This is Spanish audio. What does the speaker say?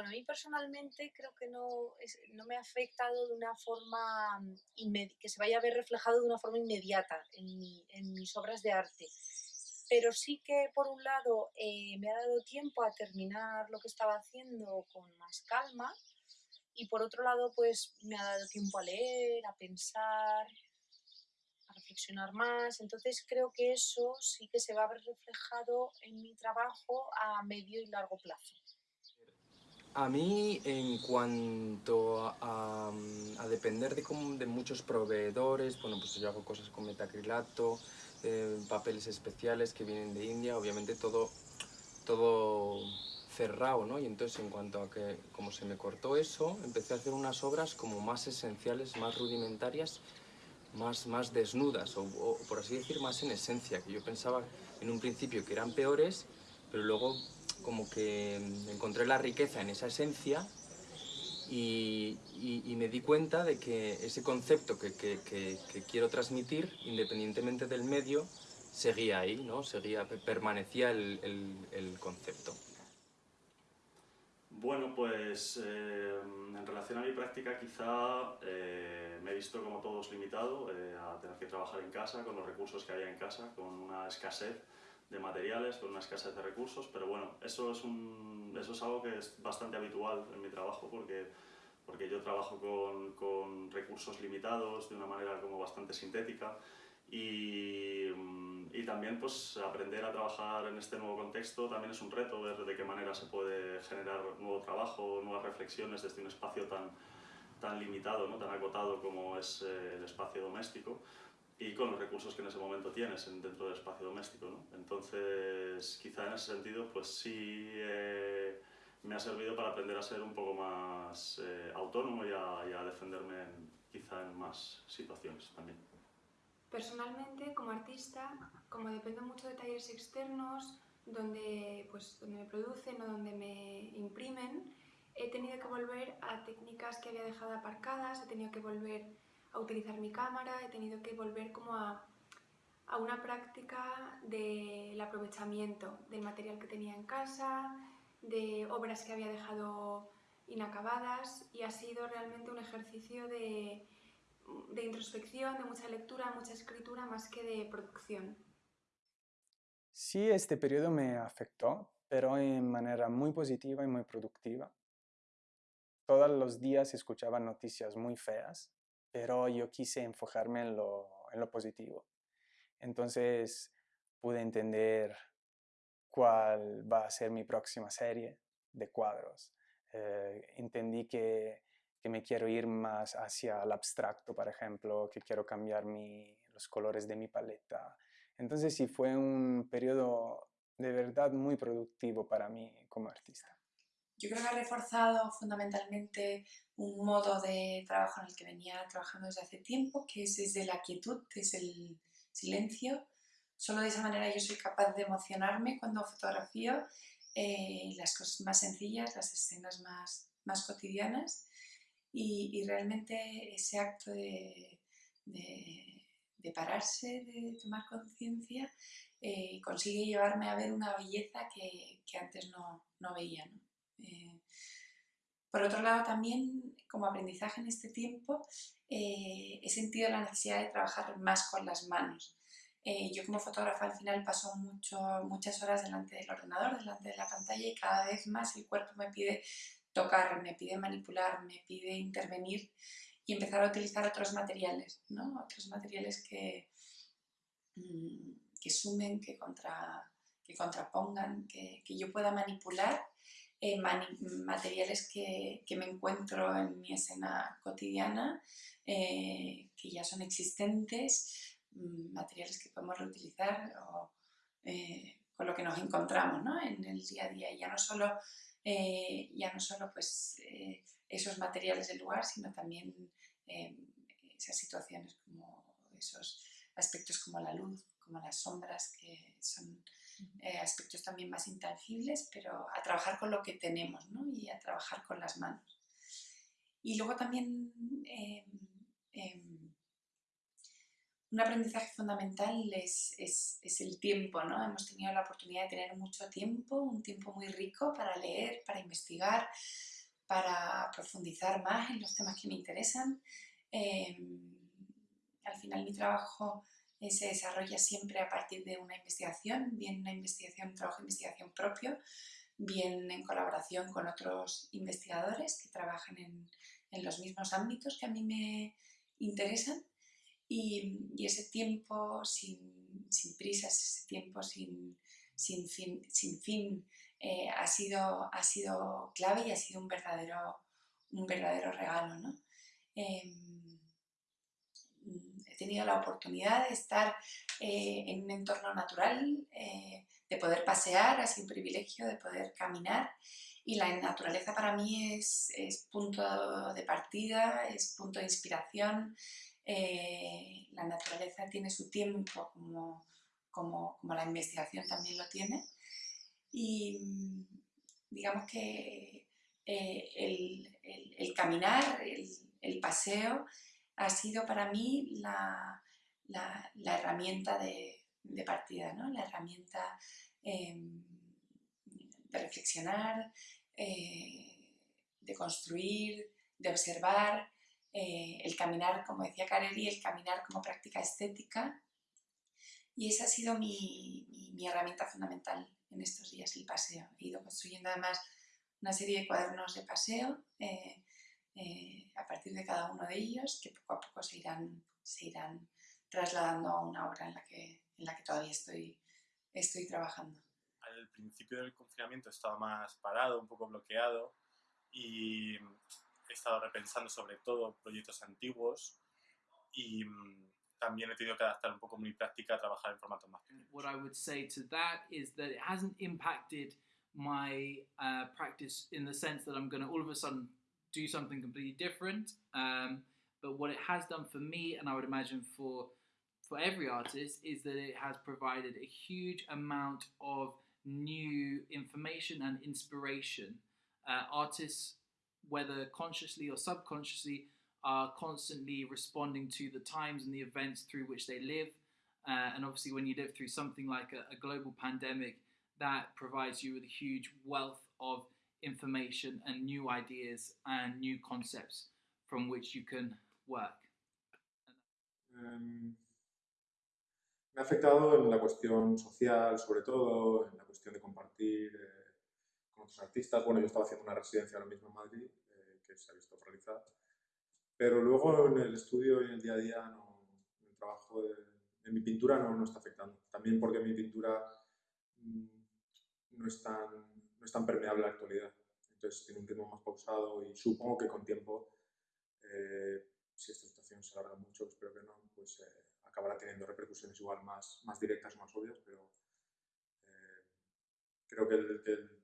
Bueno, a mí personalmente creo que no, no me ha afectado de una forma mm, que se vaya a ver reflejado de una forma inmediata en, mis obras de arte. Pero sí que, por un lado, eh, me ha dado tiempo a terminar lo que estaba haciendo con más calma y, por otro lado, pues me ha dado tiempo a leer, a pensar, a reflexionar más. Entonces creo que eso sí que se va a ver reflejado en mi trabajo a medio y largo plazo. A mí, en cuanto a, depender de, de, muchos proveedores, bueno, pues yo hago cosas con metacrilato, eh, papeles especiales que vienen de India, obviamente todo, todo cerrado, ¿no? Y entonces en cuanto a que, como se me cortó eso, empecé a hacer unas obras como más esenciales, más rudimentarias, más, más desnudas, o, o por así decir, más en esencia, que yo pensaba en un principio que eran peores, pero luego como que encontré la riqueza en esa esencia y, me di cuenta de que ese concepto que, quiero transmitir, independientemente del medio, seguía ahí, ¿no? seguía, permanecía el, concepto. Bueno, pues eh, en relación a mi práctica quizá eh, me he visto como todos limitado eh, a tener que trabajar en casa con los recursos que había en casa, con una escasez de materiales, con una escasez de recursos, pero bueno, eso es, un, eso es algo que es bastante habitual en mi trabajo porque, porque yo trabajo con, con recursos limitados de una manera como bastante sintética y, y, también pues aprender a trabajar en este nuevo contexto también es un reto, ver de qué manera se puede generar nuevo trabajo, nuevas reflexiones desde un espacio tan, tan limitado, ¿no? tan acotado como es eh, el espacio doméstico y con los recursos que en ese momento tienes dentro del espacio doméstico. ¿no? Entonces, quizá en ese sentido, pues sí eh, me ha servido para aprender a ser un poco más eh, autónomo y a, defenderme quizá en más situaciones también. Personalmente, como artista, como dependo mucho de talleres externos, donde, pues, donde me producen o donde me imprimen, he tenido que volver a técnicas que había dejado aparcadas, he tenido que volver a utilizar mi cámara, he tenido que volver como a, una práctica del aprovechamiento del material que tenía en casa, de obras que había dejado inacabadas y ha sido realmente un ejercicio de, de introspección, de mucha lectura, mucha escritura, más que de producción. Sí, este periodo me afectó, pero en manera muy positiva y muy productiva. Todos los días escuchaba noticias muy feas pero yo quise enfocarme en lo, en lo positivo. Entonces pude entender cuál va a ser mi próxima serie de cuadros. Eh, entendí que, que, me quiero ir más hacia el abstracto, por ejemplo, que quiero cambiar mi, los colores de mi paleta. Entonces sí, fue un periodo de verdad muy productivo para mí como artista. Yo creo que ha reforzado fundamentalmente un modo de trabajo en el que venía trabajando desde hace tiempo, que es desde la quietud, desde el silencio. Solo de esa manera yo soy capaz de emocionarme cuando fotografío eh, las cosas más sencillas, las escenas más, más cotidianas y, realmente ese acto de, de, pararse, de tomar conciencia, eh, consigue llevarme a ver una belleza que, que antes no, no veía. Eh, por otro lado, también como aprendizaje en este tiempo eh, he sentido la necesidad de trabajar más con las manos. Eh, yo como fotógrafa al final paso mucho, muchas horas delante del ordenador, delante de la pantalla y cada vez más el cuerpo me pide tocar, me pide manipular, me pide intervenir y empezar a utilizar otros materiales, ¿no? otros materiales que, mm, que sumen, que, contra, que contrapongan, que, que yo pueda manipular eh, materiales que, que, me encuentro en mi escena cotidiana, eh, que ya son existentes, mm, materiales que podemos reutilizar o, eh, con lo que nos encontramos ¿no? en el día a día. Ya no solo, ya no solo pues, esos materiales del lugar, sino también esas situaciones como esos aspectos como la luz, como las sombras, que son eh, aspectos también más intangibles, pero a trabajar con lo que tenemos ¿no? y a trabajar con las manos. Y luego también em, em, un aprendizaje fundamental es, es, el tiempo, ¿no? Hemos tenido la oportunidad de tener mucho tiempo, un tiempo muy rico para leer, para investigar, para profundizar más en los temas que me interesan. Em, al final mi trabajo se desarrolla siempre a partir de una investigación, bien una investigación, un trabajo de investigación propio, bien en colaboración con otros investigadores que trabajan en, en los mismos ámbitos que a mí me interesan y, ese tiempo sin, sin, prisas, ese tiempo sin, sin fin, sin fin eh, ha, sido, ha sido clave y ha sido un verdadero, un verdadero regalo. ¿no? Em, tenido la oportunidad de estar eh, en un entorno natural, eh, de poder pasear, sido un privilegio de poder caminar y la naturaleza para mí es, es punto de partida, es punto de inspiración, eh, la naturaleza tiene su tiempo como, como, como, la investigación también lo tiene. Y mm, digamos que eh, el, el, el, caminar, el, el, paseo, ha sido para mí la, la, herramienta de, partida, ¿no? la herramienta em, de reflexionar, eh, de construir, de observar, eh, el caminar, como decía Careri, el caminar como práctica estética. Y esa ha sido mi, mi, herramienta fundamental en estos días, el paseo. He ido construyendo además una serie de cuadernos de paseo eh, eh, a partir de cada uno de ellos, que poco a poco se irán, se irán trasladando a una obra en la que, en la que todavía estoy, estoy trabajando. Al principio del confinamiento estaba más parado, un poco bloqueado y he estado repensando sobre todo proyectos antiguos y mm, también he tenido que adaptar un poco mi práctica a trabajar en formatos más pequeños. What I would say to that is that it hasn't impacted my uh, practice in the sense that I'm going to all of a sudden do something completely different. Um, but what it has done for me, and I would imagine for for every artist, is that it has provided a huge amount of new information and inspiration. Uh, artists whether consciously or subconsciously, are constantly responding to the times and the events through which they live. Uh, and obviously, when you live through something like a, a, global pandemic, that provides you with a huge wealth of information and new ideas and new concepts from which you can work. Um, me ha afectado en la cuestión social, sobre todo, en la cuestión de compartir. Eh, artistas. Bueno, yo estaba haciendo una residencia ahora mismo en Madrid, eh, que se ha visto realizar. Pero luego en el estudio y en el día a día, no, el trabajo de, mi pintura no, no, está afectando. También porque mi pintura mm, no, es tan, no es tan permeable a la actualidad. Entonces tiene un ritmo más pausado y supongo que con tiempo, eh, si esta situación se alarga mucho, espero que no, pues eh, acabará teniendo repercusiones igual más, más directas más obvias, pero creo que el, que el